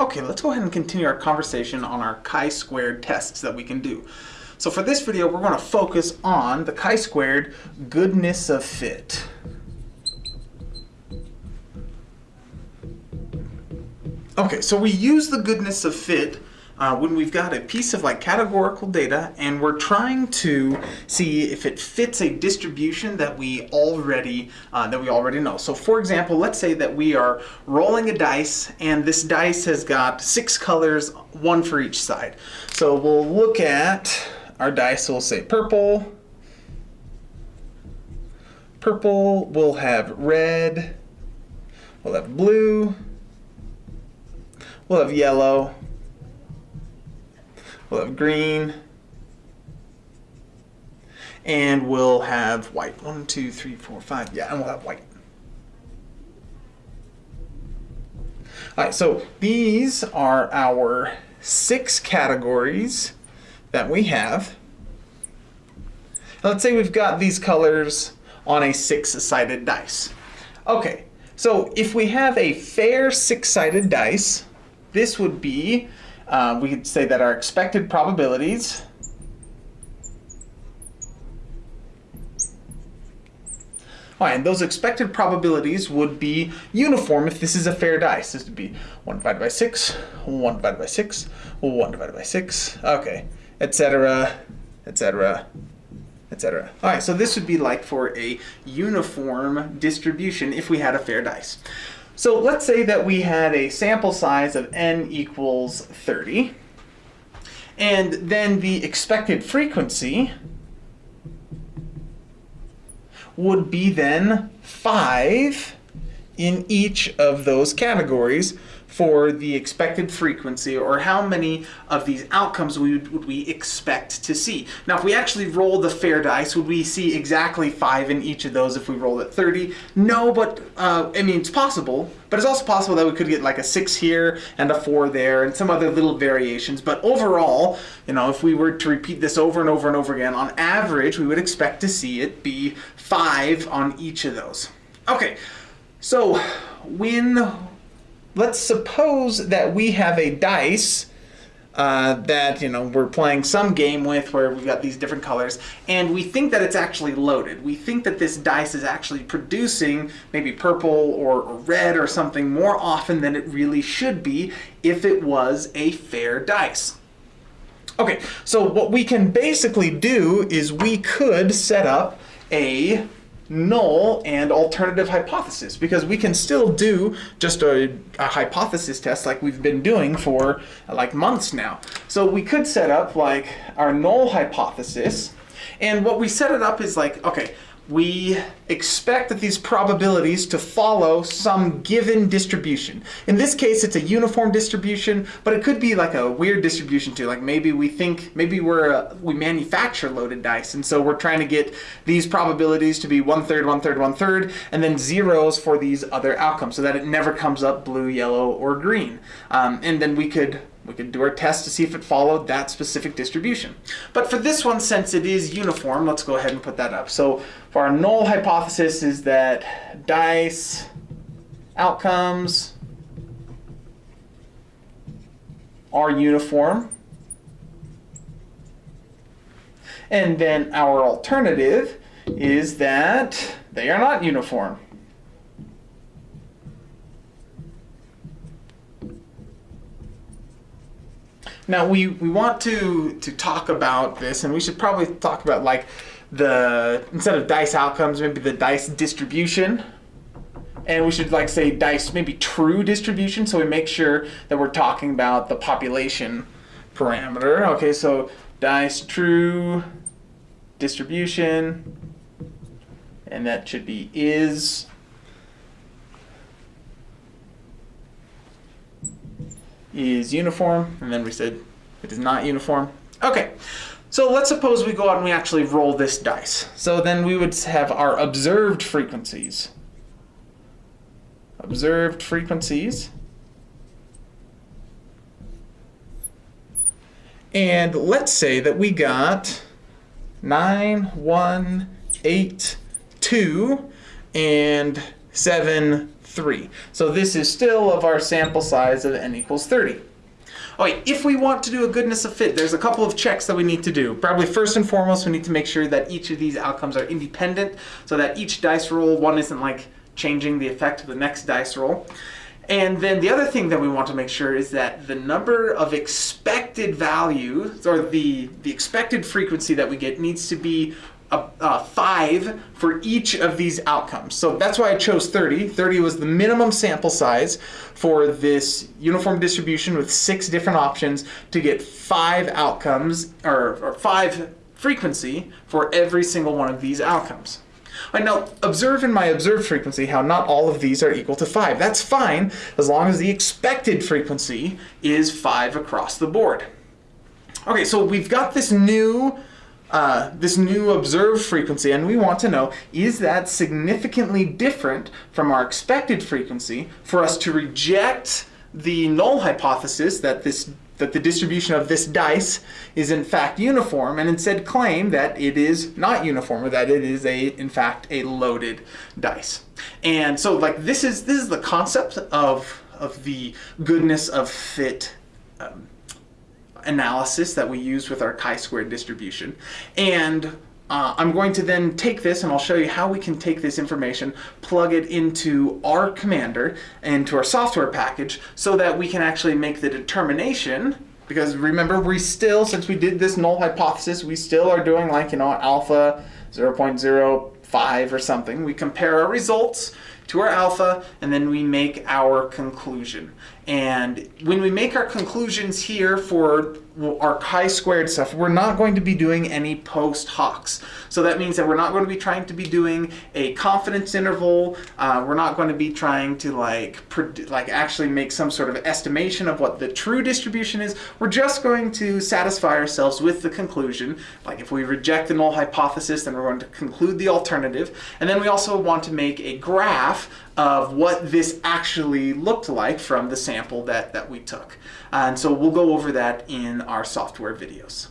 Okay, let's go ahead and continue our conversation on our chi-squared tests that we can do. So for this video, we're going to focus on the chi-squared goodness of fit. Okay, so we use the goodness of fit uh, when we've got a piece of like categorical data and we're trying to see if it fits a distribution that we already uh, that we already know. So for example, let's say that we are rolling a dice and this dice has got six colors, one for each side. So we'll look at our dice, we'll say purple, purple, we'll have red, we'll have blue, we'll have yellow, We'll have green. And we'll have white. One, two, three, four, five. Yeah, and we'll have white. All right, so these are our six categories that we have. Let's say we've got these colors on a six-sided dice. Okay, so if we have a fair six-sided dice, this would be uh, we could say that our expected probabilities All right, and those expected probabilities would be uniform if this is a fair dice. This would be 1 divided by 6, 1 divided by 6, 1 divided by 6, okay, etc., etc., etc. All right, so this would be like for a uniform distribution if we had a fair dice. So let's say that we had a sample size of n equals 30, and then the expected frequency would be then 5 in each of those categories for the expected frequency or how many of these outcomes we would, would, we expect to see. Now if we actually roll the fair dice, would we see exactly 5 in each of those if we rolled at 30? No, but uh, I mean it's possible, but it's also possible that we could get like a 6 here and a 4 there and some other little variations. But overall, you know, if we were to repeat this over and over and over again, on average we would expect to see it be 5 on each of those. Okay, so when let's suppose that we have a dice uh, that you know we're playing some game with where we've got these different colors and we think that it's actually loaded. We think that this dice is actually producing maybe purple or, or red or something more often than it really should be if it was a fair dice. Okay, so what we can basically do is we could set up a null and alternative hypothesis because we can still do just a, a, hypothesis test like we've been doing for like months now. So we could set up like our null hypothesis and what we set it up is like, okay, we expect that these probabilities to follow some given distribution. In this case, it's a uniform distribution, but it could be like a weird distribution too. Like maybe we think, maybe we're, uh, we manufacture loaded dice, and so we're trying to get these probabilities to be one third, one third, one third, and then zeros for these other outcomes so that it never comes up blue, yellow, or green. Um, and then we could we could do our test to see if it followed that specific distribution. But for this one, since it is uniform, let's go ahead and put that up. So for our null hypothesis is that dice outcomes are uniform. And then our alternative is that they are not uniform. Now we, we want to, to talk about this and we should probably talk about like the, instead of dice outcomes, maybe the dice distribution. And we should like say dice, maybe true distribution, so we make sure that we're talking about the population parameter. Okay, so dice true distribution, and that should be is is uniform, and then we said it is not uniform. Okay, so let's suppose we go out and we actually roll this dice. So then we would have our observed frequencies. Observed frequencies. And let's say that we got 9, 1, 8, 2, and 7, 3. So this is still of our sample size of n equals 30. Okay, if we want to do a goodness of fit, there's a couple of checks that we need to do. Probably first and foremost, we need to make sure that each of these outcomes are independent so that each dice roll, one isn't like changing the effect of the next dice roll. And then the other thing that we want to make sure is that the number of expected values, or the, the expected frequency that we get needs to be a, a 5 for each of these outcomes. So that's why I chose 30. 30 was the minimum sample size for this uniform distribution with six different options to get five outcomes, or, or five frequency for every single one of these outcomes. Right, now, observe in my observed frequency how not all of these are equal to 5. That's fine as long as the expected frequency is 5 across the board. Okay, so we've got this new uh, this new observed frequency, and we want to know, is that significantly different from our expected frequency for us to reject the null hypothesis that this that the distribution of this dice is in fact uniform and instead claim that it is not uniform or that it is a in fact a loaded dice. And so like this is this is the concept of of the goodness of fit um, analysis that we use with our chi-squared distribution. And uh, I'm going to then take this and I'll show you how we can take this information, plug it into R Commander, into our software package, so that we can actually make the determination, because remember we still, since we did this null hypothesis, we still are doing like, you know, alpha 0.05 or something. We compare our results to our alpha, and then we make our conclusion. And when we make our conclusions here for our chi-squared stuff, we're not going to be doing any post hocs. So that means that we're not going to be trying to be doing a confidence interval. Uh, we're not going to be trying to like, like actually make some sort of estimation of what the true distribution is. We're just going to satisfy ourselves with the conclusion. Like if we reject the null hypothesis, then we're going to conclude the alternative. And then we also want to make a graph of what this actually looked like from the sample that, that we took. And so we'll go over that in our software videos.